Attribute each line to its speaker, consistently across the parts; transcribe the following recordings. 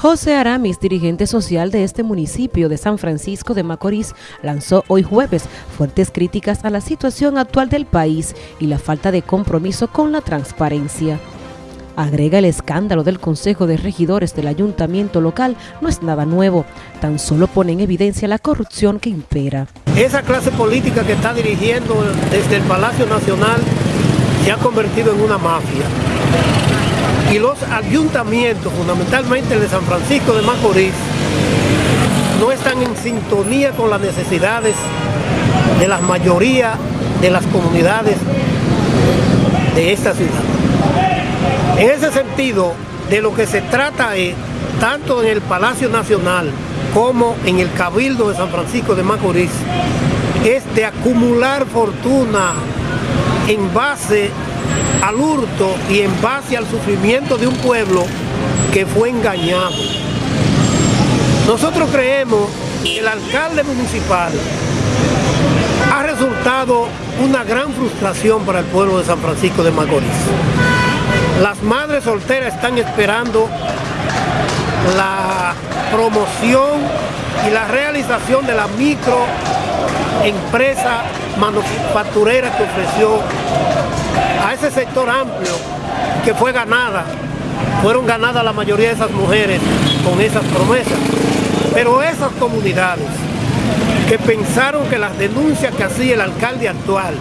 Speaker 1: José Aramis, dirigente social de este municipio de San Francisco de Macorís, lanzó hoy jueves fuertes críticas a la situación actual del país y la falta de compromiso con la transparencia. Agrega el escándalo del Consejo de Regidores del Ayuntamiento local no es nada nuevo, tan solo pone en evidencia la corrupción que impera.
Speaker 2: Esa clase política que está dirigiendo desde el Palacio Nacional se ha convertido en una mafia y los ayuntamientos, fundamentalmente el de San Francisco de Macorís, no están en sintonía con las necesidades de la mayoría de las comunidades de esta ciudad. En ese sentido, de lo que se trata es, tanto en el Palacio Nacional como en el Cabildo de San Francisco de Macorís, es de acumular fortuna en base al hurto y en base al sufrimiento de un pueblo que fue engañado. Nosotros creemos que el alcalde municipal ha resultado una gran frustración para el pueblo de San Francisco de Macorís. Las madres solteras están esperando la promoción y la realización de la microempresa manufacturera que ofreció a ese sector amplio que fue ganada, fueron ganadas la mayoría de esas mujeres con esas promesas. Pero esas comunidades que pensaron que las denuncias que hacía el alcalde actual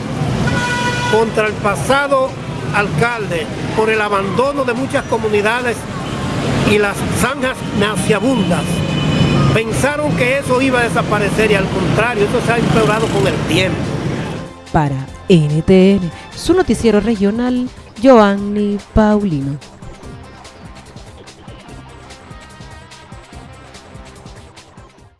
Speaker 2: contra el pasado alcalde por el abandono de muchas comunidades y las zanjas naciabundas, pensaron que eso iba a desaparecer y al contrario, eso se ha empeorado con el tiempo.
Speaker 1: Para NTN, su noticiero regional, Joanny Paulino.